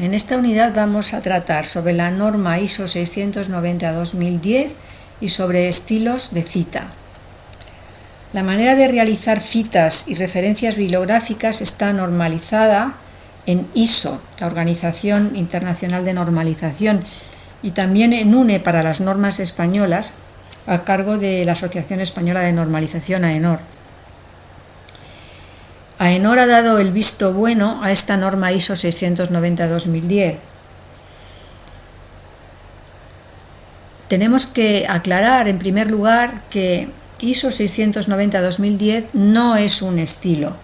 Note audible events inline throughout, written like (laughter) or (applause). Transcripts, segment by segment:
En esta unidad vamos a tratar sobre la norma ISO 690-2010 y sobre estilos de cita. La manera de realizar citas y referencias bibliográficas está normalizada en ISO, la Organización Internacional de Normalización, y también en UNE para las normas españolas, a cargo de la Asociación Española de Normalización, AENOR. AENOR ha dado el visto bueno a esta norma ISO 690-2010. Tenemos que aclarar en primer lugar que ISO 690-2010 no es un estilo,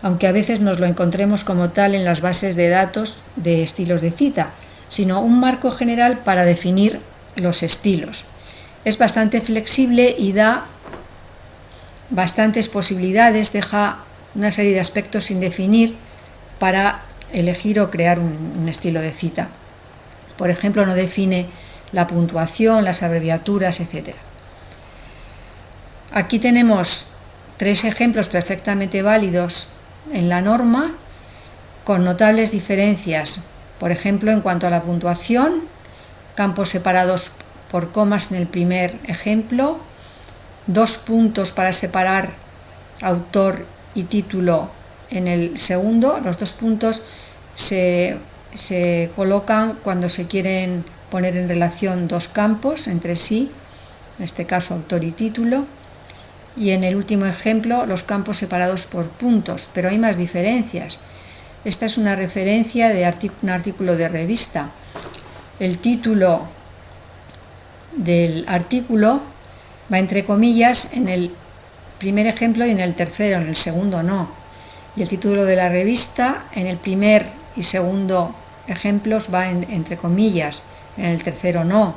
aunque a veces nos lo encontremos como tal en las bases de datos de estilos de cita, sino un marco general para definir los estilos. Es bastante flexible y da bastantes posibilidades, deja una serie de aspectos sin definir para elegir o crear un, estilo de cita. Por ejemplo, no define la puntuación, las abreviaturas, etc. Aquí tenemos tres ejemplos perfectamente válidos en la norma con notables diferencias. Por ejemplo, en cuanto a la puntuación, campos separados por comas en el primer ejemplo, dos puntos para separar autor y título en el segundo. Los dos puntos se, colocan cuando se quieren poner en relación dos campos entre sí, en este caso autor y título. Y en el último ejemplo, los campos separados por puntos, pero hay más diferencias. Esta es una referencia de un artículo de revista. El título del artículo va entre comillas en el primer ejemplo y en el tercero, en el segundo no. Y el título de la revista en el primer y segundo ejemplos va entre comillas, en el tercero no.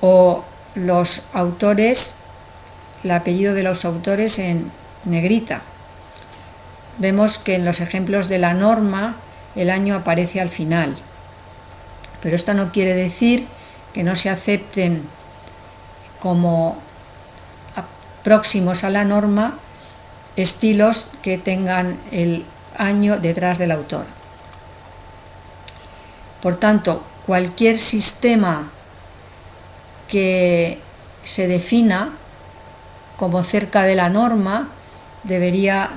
O los autores, el apellido de los autores en negrita. Vemos que en los ejemplos de la norma el año aparece al final. Pero esto no quiere decir que no se acepten como próximos a la norma estilos que tengan el año detrás del autor. Por tanto, cualquier sistema que se defina como cerca de la norma debería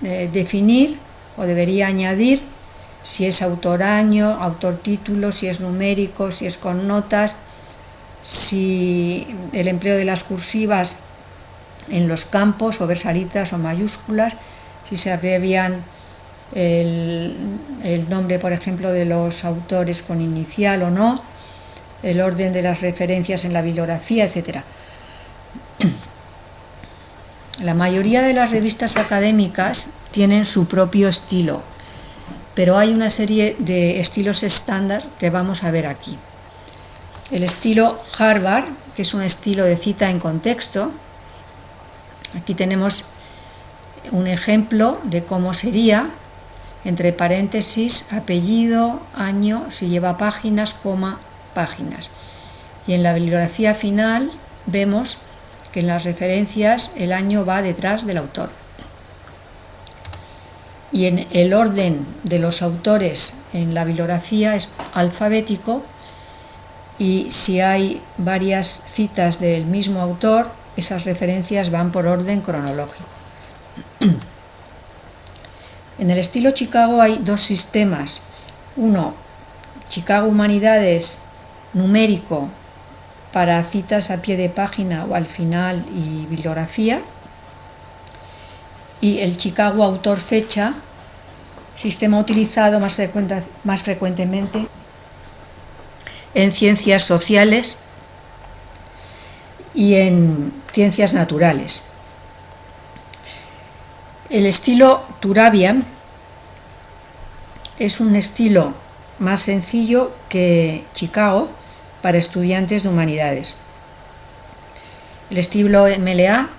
definir o debería añadir si es autor año, autor título, si es numérico, si es con notas, si el empleo de las cursivas en los campos o versalitas o mayúsculas, si se abrevian el, el, nombre, por ejemplo, de los autores con inicial o no, el orden de las referencias en la bibliografía, etc. La mayoría de las revistas académicas tienen su propio estilo, pero hay una serie de estilos estándar que vamos a ver aquí. El estilo Harvard, que es un estilo de cita en contexto. Aquí tenemos un ejemplo de cómo sería, entre paréntesis, apellido, año, si lleva páginas, coma, páginas. Y en la bibliografía final vemos que en las referencias el año va detrás del autor. Y en el orden de los autores en la bibliografía es alfabético y si hay varias citas del mismo autor, esas referencias van por orden cronológico. (clears throat) En el estilo Chicago hay dos sistemas. Uno, Chicago Humanidades numérico para citas a pie de página o al final y bibliografía. Y el Chicago Autor Fecha, sistema utilizado más, más frecuentemente en ciencias sociales y en ciencias naturales. El estilo Turabian es un estilo más sencillo que Chicago para estudiantes de humanidades. El estilo MLA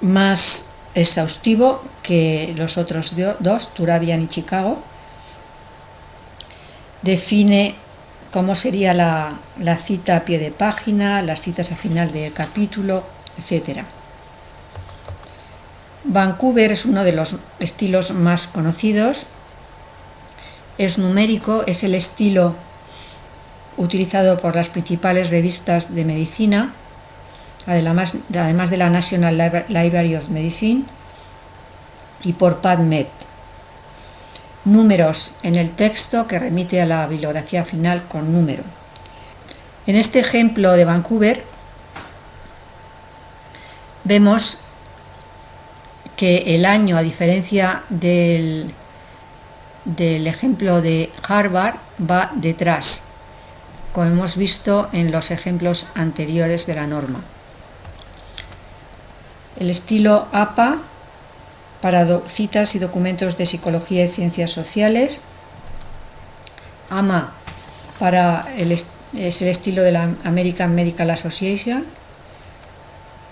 más exhaustivo que los otros dos, Turabian y Chicago, define cómo sería la, cita a pie de página, las citas a final del capítulo, etc. Vancouver es uno de los estilos más conocidos. Es numérico, es el estilo utilizado por las principales revistas de medicina, además, además de la National Library of Medicine y por PubMed. Números en el texto que remite a la bibliografía final con número. En este ejemplo de Vancouver vemos que el año, a diferencia del, del ejemplo de Harvard, va detrás, como hemos visto en los ejemplos anteriores de la norma. El estilo APA para citas y documentos de psicología y ciencias sociales. AMA para el, es el estilo de la American Medical Association.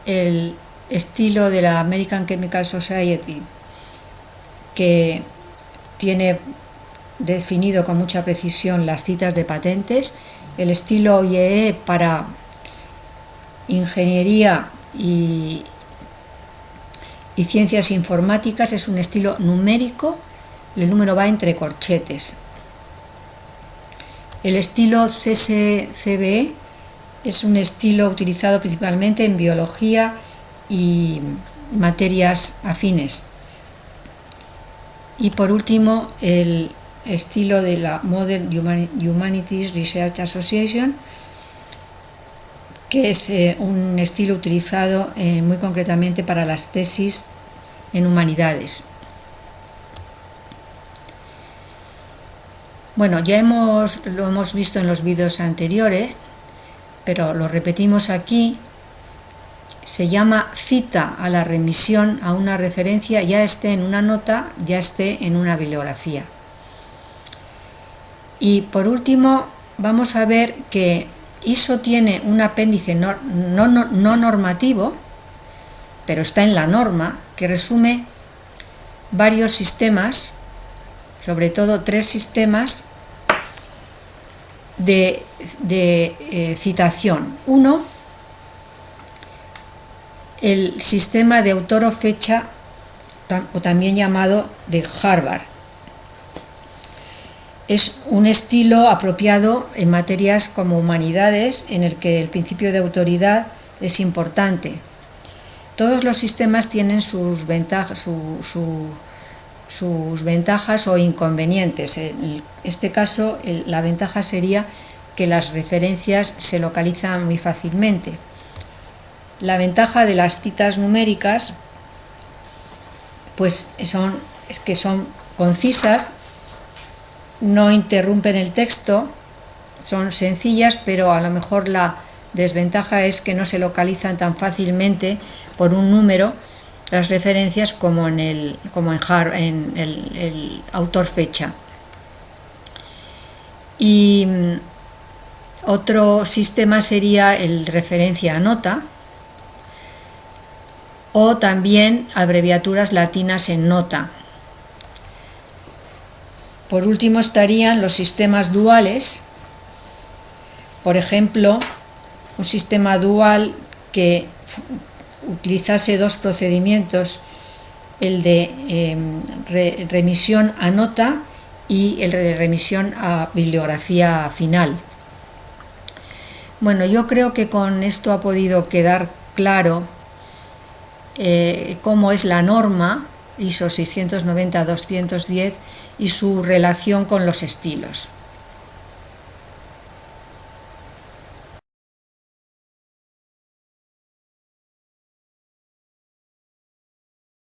El estilo de la American Chemical Society que tiene definido con mucha precisión las citas de patentes, el estilo IEE para ingeniería y, y ciencias informáticas es un estilo numérico, el número va entre corchetes. El estilo CSCBE es un estilo utilizado principalmente en biología y materias afines. Y por último, el estilo de la Modern Humanities Research Association, que es eh, un estilo utilizado eh, muy concretamente para las tesis en humanidades. Bueno, ya hemos, lo hemos visto en los vídeos anteriores, pero lo repetimos aquí. Se llama cita a la remisión a una referencia, ya esté en una nota, ya esté en una bibliografía. Y por último, vamos a ver que ISO tiene un apéndice no, no, normativo, pero está en la norma, que resume varios sistemas, sobre todo tres sistemas de, eh, citación. Uno, el sistema de autor o fecha, o también llamado de Harvard, es un estilo apropiado en materias como humanidades en el que el principio de autoridad es importante. Todos los sistemas tienen sus ventajas, sus ventajas o inconvenientes. En este caso, la ventaja sería que las referencias se localizan muy fácilmente. La ventaja de las citas numéricas pues son, es que son concisas no interrumpen el texto, son sencillas, pero a lo mejor la desventaja es que no se localizan tan fácilmente por un número las referencias como en el, como en, en el, autor fecha. Y mm, otro sistema sería el referencia a nota o también abreviaturas latinas en nota. Por último estarían los sistemas duales, por ejemplo, un sistema dual que utilizase dos procedimientos, el de em, remisión a nota y el de remisión a bibliografía final. Bueno, yo creo que con esto ha podido quedar claro eh, cómo es la norma ISO 690-210 y su relación con los estilos.